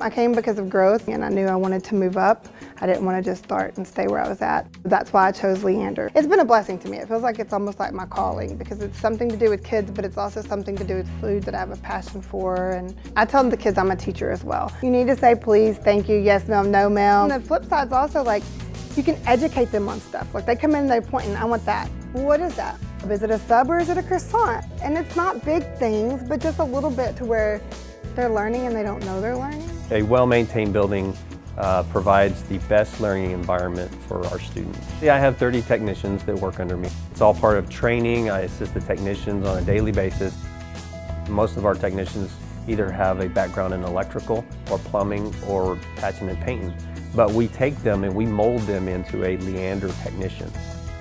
I came because of growth and I knew I wanted to move up. I didn't want to just start and stay where I was at. That's why I chose Leander. It's been a blessing to me. It feels like it's almost like my calling because it's something to do with kids, but it's also something to do with food that I have a passion for. And I tell the kids I'm a teacher as well. You need to say please, thank you, yes, no, no, ma'am. And the flip side's also like, you can educate them on stuff. Like they come in, and they point, and I want that. What is that? Is it a sub or is it a croissant? And it's not big things, but just a little bit to where they're learning and they don't know they're learning. A well-maintained building uh, provides the best learning environment for our students. See, I have 30 technicians that work under me. It's all part of training. I assist the technicians on a daily basis. Most of our technicians either have a background in electrical or plumbing or patching and painting. But we take them and we mold them into a Leander technician.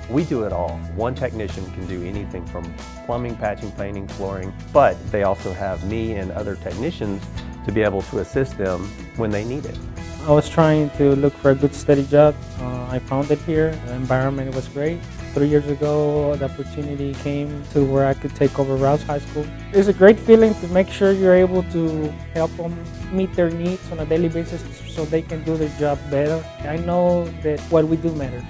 We do it all. One technician can do anything from plumbing, patching, painting, flooring, but they also have me and other technicians to be able to assist them when they need it. I was trying to look for a good steady job. Uh, I found it here. The environment was great. Three years ago, the opportunity came to where I could take over Rouse High School. It's a great feeling to make sure you're able to help them meet their needs on a daily basis so they can do their job better. I know that what we do matters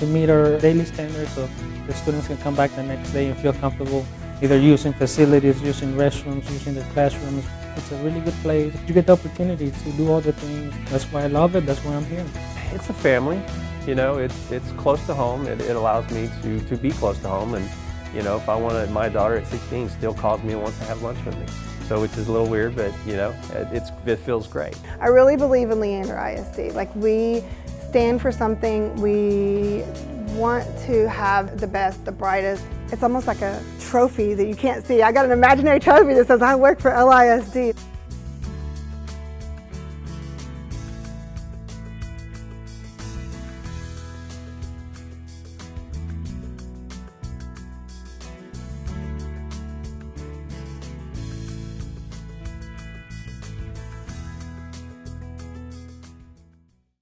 to meet our daily standards so the students can come back the next day and feel comfortable either using facilities, using restrooms, using their classrooms. It's a really good place. You get the opportunity to do all the things. That's why I love it. That's why I'm here. It's a family. You know, it's, it's close to home. It, it allows me to, to be close to home. And, you know, if I want to, my daughter at 16 still calls me and wants to have lunch with me. So which is a little weird, but, you know, it, it's, it feels great. I really believe in Leander ISD. Like we stand for something. We want to have the best, the brightest. It's almost like a trophy that you can't see. I got an imaginary trophy that says I work for LISD.